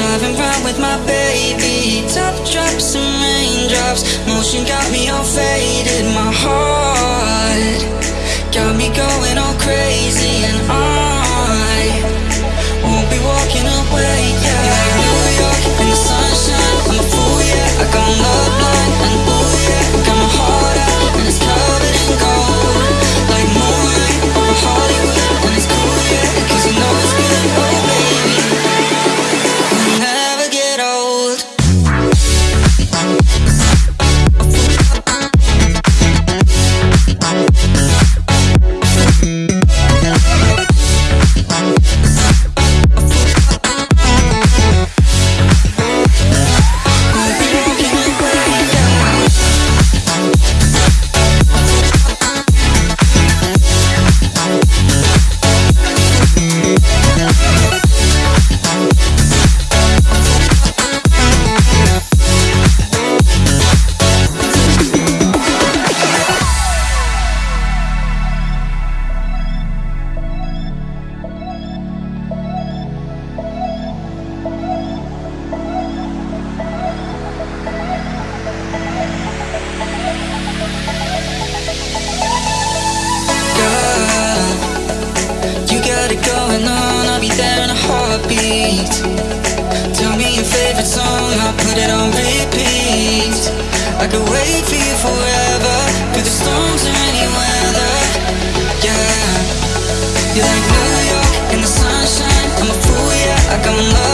Driving round with my baby. Top drops and raindrops. Motion got me all faded going on, I'll be there in a heartbeat. Tell me your favorite song, I'll put it on repeat. I could wait for you forever, through the storms or any weather. Yeah, you're like New York in the sunshine, I'm a fool, yeah, I got love